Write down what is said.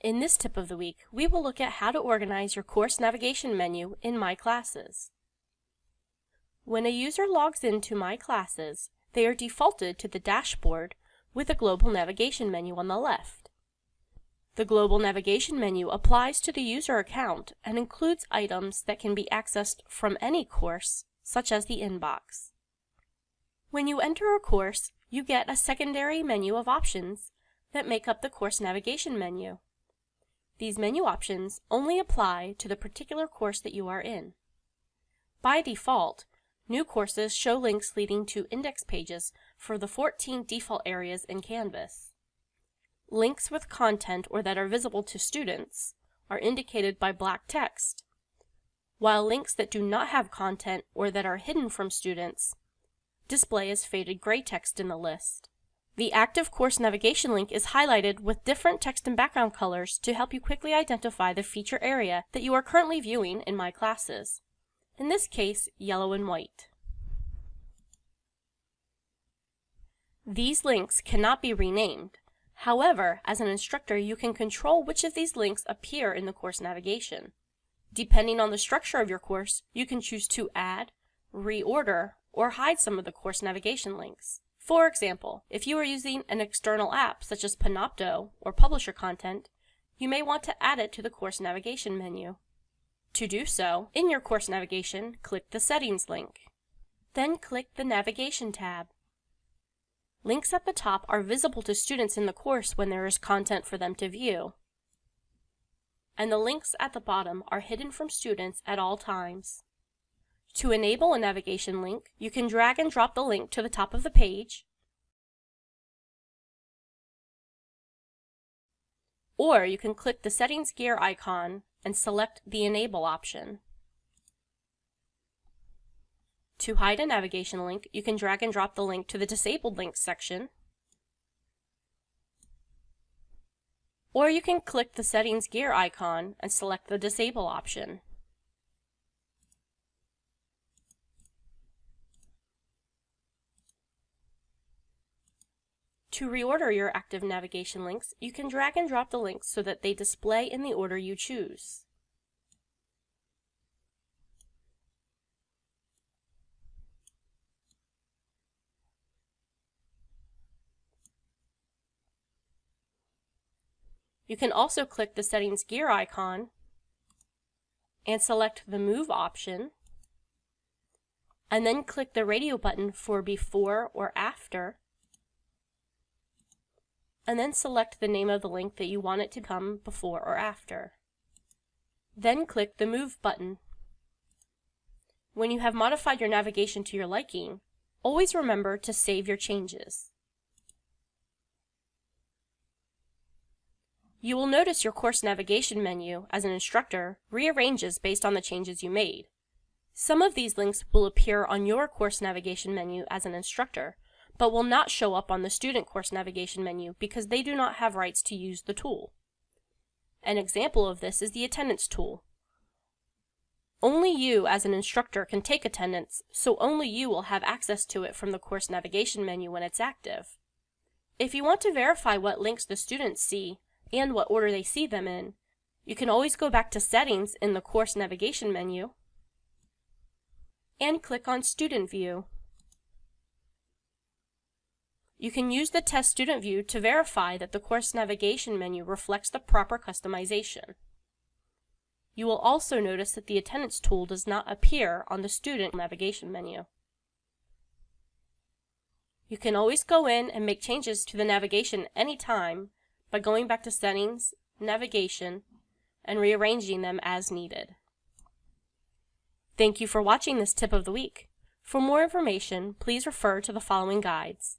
In this tip of the week, we will look at how to organize your course navigation menu in My Classes. When a user logs into My Classes, they are defaulted to the dashboard with a global navigation menu on the left. The global navigation menu applies to the user account and includes items that can be accessed from any course, such as the inbox. When you enter a course, you get a secondary menu of options that make up the course navigation menu. These menu options only apply to the particular course that you are in. By default, new courses show links leading to index pages for the 14 default areas in Canvas. Links with content or that are visible to students are indicated by black text, while links that do not have content or that are hidden from students display as faded gray text in the list. The active course navigation link is highlighted with different text and background colors to help you quickly identify the feature area that you are currently viewing in My Classes. In this case, yellow and white. These links cannot be renamed. However, as an instructor, you can control which of these links appear in the course navigation. Depending on the structure of your course, you can choose to add, reorder, or hide some of the course navigation links. For example, if you are using an external app such as Panopto or Publisher Content, you may want to add it to the course navigation menu. To do so, in your course navigation, click the Settings link. Then click the Navigation tab. Links at the top are visible to students in the course when there is content for them to view. And the links at the bottom are hidden from students at all times. To enable a navigation link, you can drag and drop the link to the top of the page, or you can click the settings gear icon and select the enable option. To hide a navigation link, you can drag and drop the link to the disabled links section, or you can click the settings gear icon and select the disable option. To reorder your active navigation links, you can drag and drop the links so that they display in the order you choose. You can also click the settings gear icon and select the move option and then click the radio button for before or after and then select the name of the link that you want it to come before or after. Then click the Move button. When you have modified your navigation to your liking, always remember to save your changes. You will notice your course navigation menu, as an instructor, rearranges based on the changes you made. Some of these links will appear on your course navigation menu as an instructor, but will not show up on the student course navigation menu because they do not have rights to use the tool. An example of this is the attendance tool. Only you as an instructor can take attendance, so only you will have access to it from the course navigation menu when it's active. If you want to verify what links the students see and what order they see them in, you can always go back to Settings in the course navigation menu and click on Student View. You can use the Test Student View to verify that the course navigation menu reflects the proper customization. You will also notice that the attendance tool does not appear on the student navigation menu. You can always go in and make changes to the navigation anytime by going back to Settings, Navigation, and rearranging them as needed. Thank you for watching this tip of the week. For more information, please refer to the following guides.